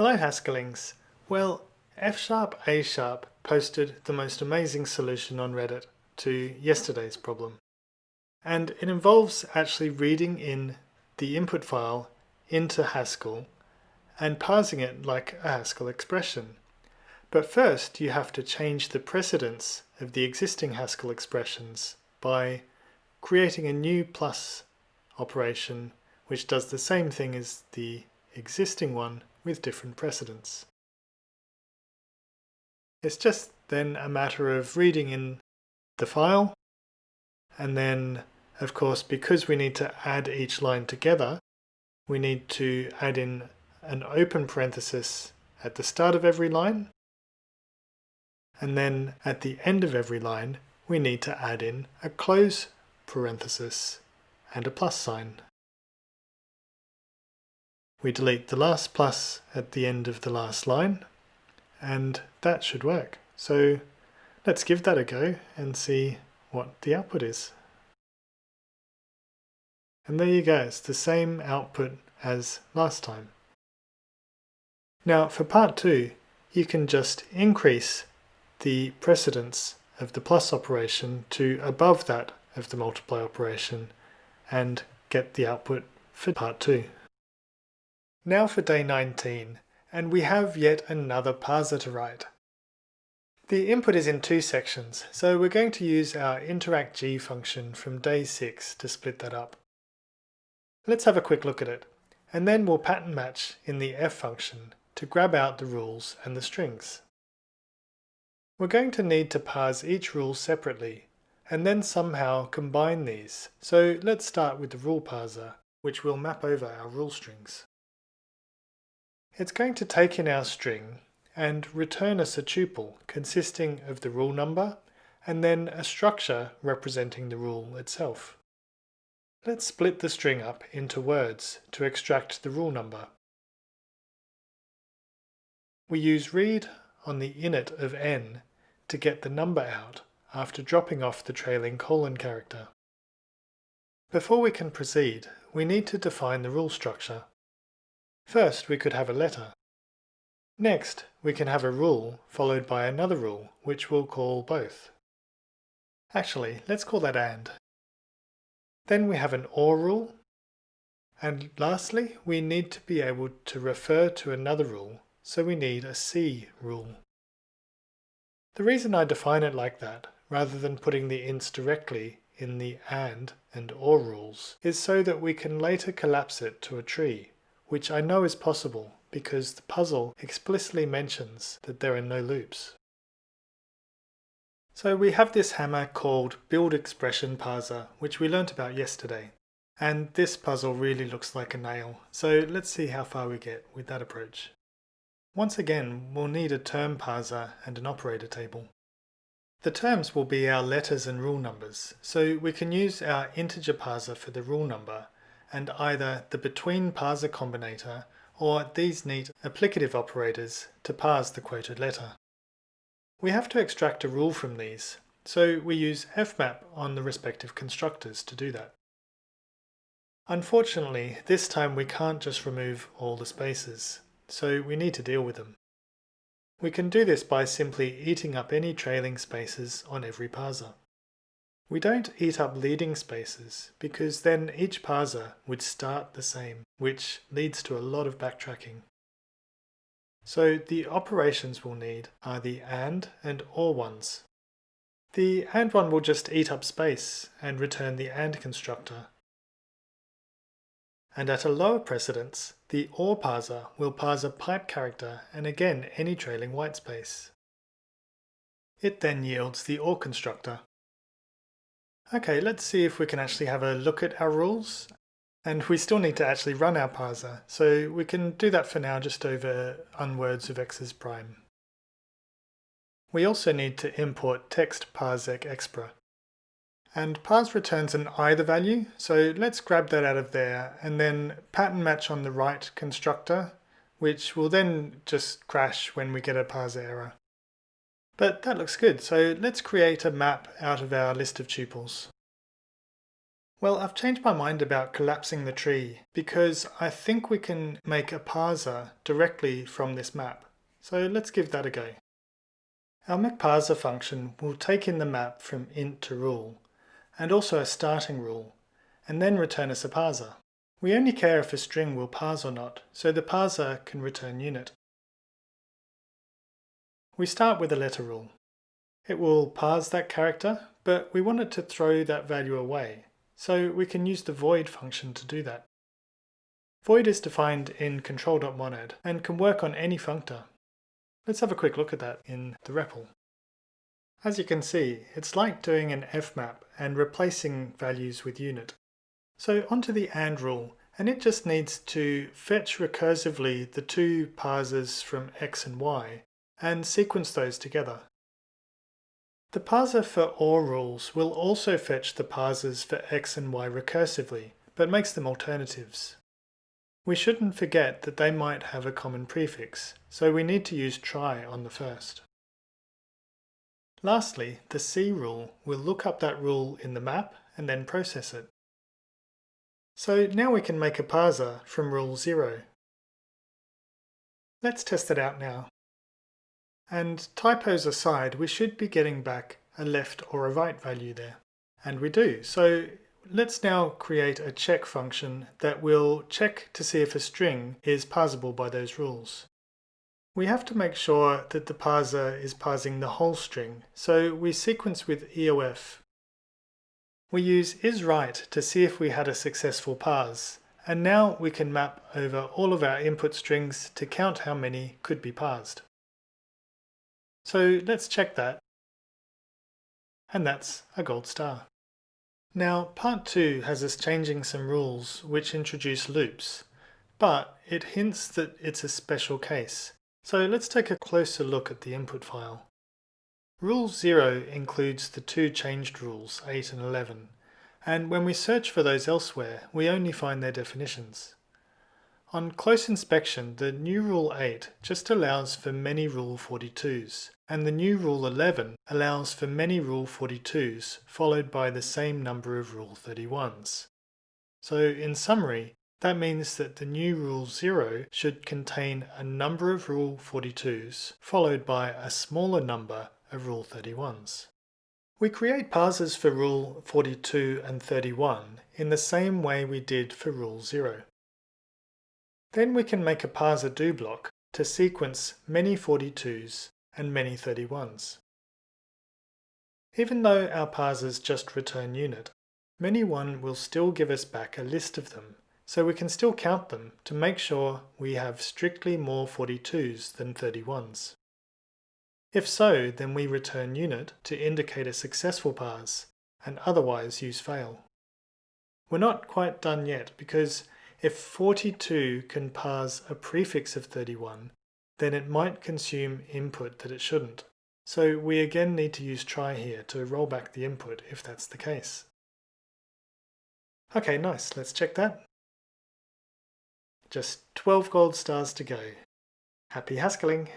Hello Haskellings. Well, F Sharp A Sharp posted the most amazing solution on Reddit to yesterday's problem. And it involves actually reading in the input file into Haskell and parsing it like a Haskell expression. But first you have to change the precedence of the existing Haskell expressions by creating a new plus operation which does the same thing as the existing one with different precedence. It's just then a matter of reading in the file and then of course because we need to add each line together we need to add in an open parenthesis at the start of every line and then at the end of every line we need to add in a close parenthesis and a plus sign. We delete the last plus at the end of the last line and that should work. So let's give that a go and see what the output is. And there you go, it's the same output as last time. Now for part two, you can just increase the precedence of the plus operation to above that of the multiply operation and get the output for part two. Now for day 19, and we have yet another parser to write. The input is in two sections, so we're going to use our interactG function from day 6 to split that up. Let's have a quick look at it, and then we'll pattern match in the f function to grab out the rules and the strings. We're going to need to parse each rule separately, and then somehow combine these, so let's start with the rule parser, which will map over our rule strings. It's going to take in our string and return us a tuple consisting of the rule number and then a structure representing the rule itself. Let's split the string up into words to extract the rule number. We use read on the init of n to get the number out after dropping off the trailing colon character. Before we can proceed, we need to define the rule structure. First, we could have a letter. Next, we can have a rule followed by another rule, which we'll call both. Actually, let's call that AND. Then we have an OR rule. And lastly, we need to be able to refer to another rule, so we need a C rule. The reason I define it like that, rather than putting the ints directly in the AND and OR rules, is so that we can later collapse it to a tree which I know is possible because the puzzle explicitly mentions that there are no loops. So we have this hammer called Build Expression Parser, which we learnt about yesterday. And this puzzle really looks like a nail, so let's see how far we get with that approach. Once again, we'll need a term parser and an operator table. The terms will be our letters and rule numbers, so we can use our integer parser for the rule number and either the between parser combinator or these neat applicative operators to parse the quoted letter. We have to extract a rule from these, so we use fmap on the respective constructors to do that. Unfortunately, this time we can't just remove all the spaces, so we need to deal with them. We can do this by simply eating up any trailing spaces on every parser. We don't eat up leading spaces because then each parser would start the same, which leads to a lot of backtracking. So the operations we'll need are the AND and OR ones. The AND one will just eat up space and return the AND constructor. And at a lower precedence, the OR parser will parse a pipe character and again any trailing whitespace. It then yields the OR constructor. Okay, let's see if we can actually have a look at our rules. And we still need to actually run our parser, so we can do that for now just over unwords of x's prime. We also need to import text parsec expr. And parse returns an either value, so let's grab that out of there and then pattern match on the right constructor, which will then just crash when we get a parser error. But that looks good, so let's create a map out of our list of tuples. Well, I've changed my mind about collapsing the tree because I think we can make a parser directly from this map. So let's give that a go. Our MacParser function will take in the map from int to rule, and also a starting rule, and then return us a parser. We only care if a string will parse or not, so the parser can return unit. We start with a letter rule. It will parse that character, but we want it to throw that value away, so we can use the void function to do that. Void is defined in control.monad and can work on any functor. Let's have a quick look at that in the REPL. As you can see, it's like doing an fmap and replacing values with unit. So onto the AND rule, and it just needs to fetch recursively the two parsers from x and y, and sequence those together. The parser for OR rules will also fetch the parsers for x and y recursively, but makes them alternatives. We shouldn't forget that they might have a common prefix, so we need to use try on the first. Lastly, the C rule will look up that rule in the map and then process it. So now we can make a parser from rule 0. Let's test it out now. And typos aside, we should be getting back a left or a right value there. And we do. So let's now create a check function that will check to see if a string is parsable by those rules. We have to make sure that the parser is parsing the whole string, so we sequence with EOF. We use isRight to see if we had a successful parse, and now we can map over all of our input strings to count how many could be parsed. So let's check that. And that's a gold star. Now part 2 has us changing some rules which introduce loops, but it hints that it's a special case. So let's take a closer look at the input file. Rule 0 includes the two changed rules, 8 and 11, and when we search for those elsewhere, we only find their definitions. On close inspection, the new Rule 8 just allows for many Rule 42s, and the new Rule 11 allows for many Rule 42s followed by the same number of Rule 31s. So in summary, that means that the new Rule 0 should contain a number of Rule 42s followed by a smaller number of Rule 31s. We create parsers for Rule 42 and 31 in the same way we did for Rule 0. Then we can make a parser do block to sequence many 42s and many 31s. Even though our parsers just return unit, many1 will still give us back a list of them, so we can still count them to make sure we have strictly more 42s than 31s. If so, then we return unit to indicate a successful parse, and otherwise use fail. We're not quite done yet because if 42 can parse a prefix of 31, then it might consume input that it shouldn't. So we again need to use try here to roll back the input if that's the case. Okay, nice. Let's check that. Just 12 gold stars to go. Happy Haskelling!